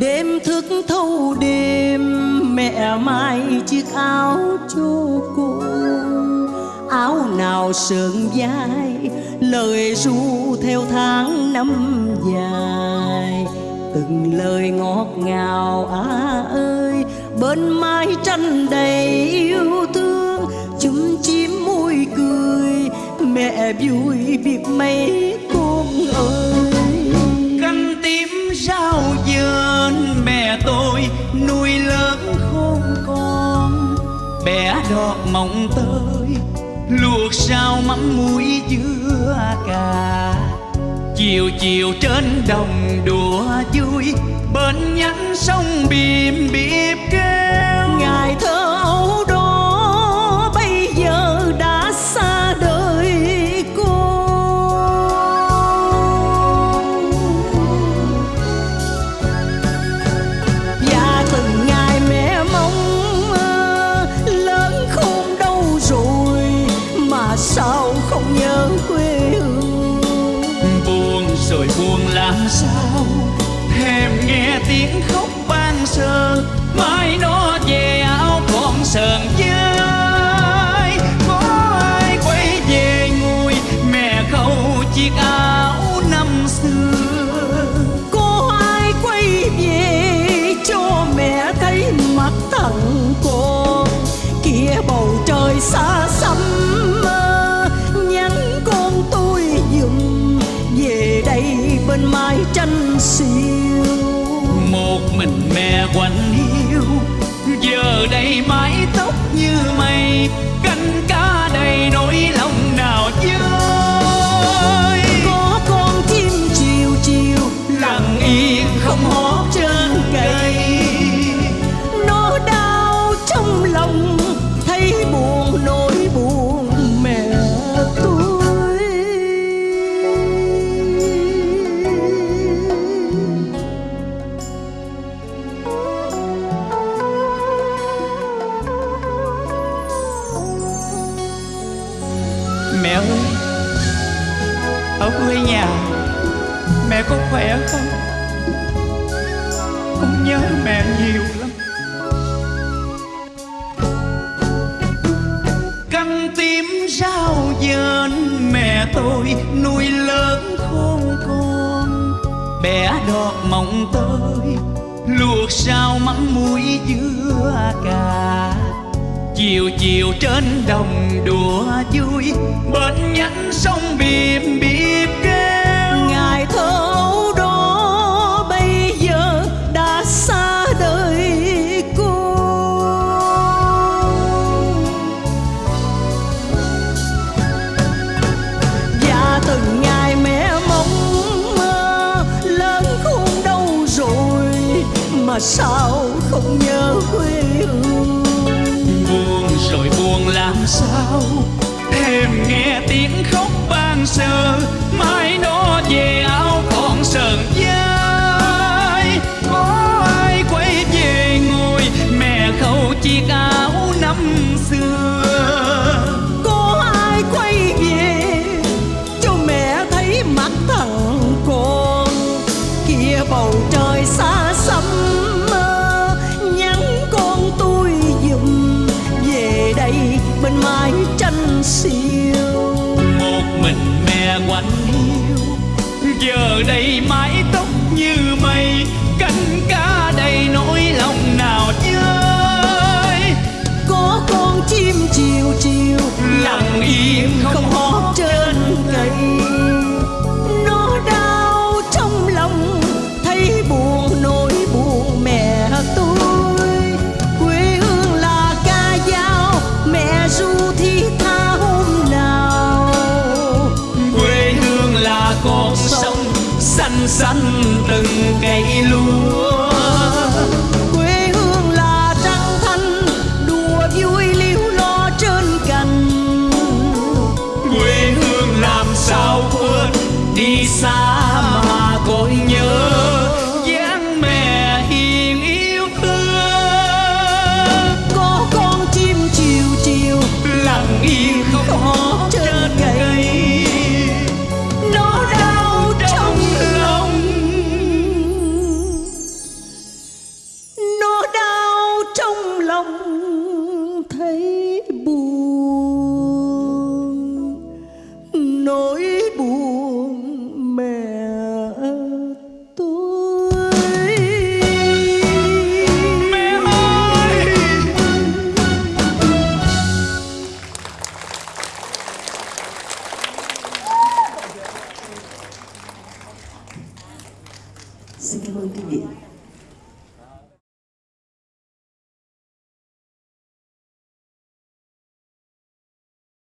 đêm thức thâu đêm, mẹ mai chiếc áo cho cô. Áo nào sườn vai lời ru theo tháng năm dài. Từng lời ngọt ngào à ơi, bên mái tranh đầy yêu thương. Chum chim môi cười, mẹ vui biết mấy mẹ tôi nuôi lớn khôn con bé đọt mộng tơi luộc sao mắm muối dưa cà. Chiều chiều trên đồng đùa vui, bên nhánh sông biển. Nghe mẹ ơi ở quê nhà, mẹ có khỏe không? Con nhớ mẹ nhiều lắm. Canh tím rau dền mẹ tôi, nuôi lớn khôn con. Bé đọt mộng tơi, luộc sao mắm muối dưa cà chiều chiều trên đồng đùa vui, bên nhánh sông bìm bìm kêu. Ngày thơ đó bây giờ đã xa đời cô và từng ngày mẹ mong mơ, lớn khôn đâu rồi mà sao không nhớ quê sao? Thèm nghe tiếng khóc ban sơ. Giờ đây mái tóc như mây canh cá đầy nỗi lòng nào chơi? Có con chim chiều chiều lặng yên không hót xanh từng cây lúa. 是这么理解。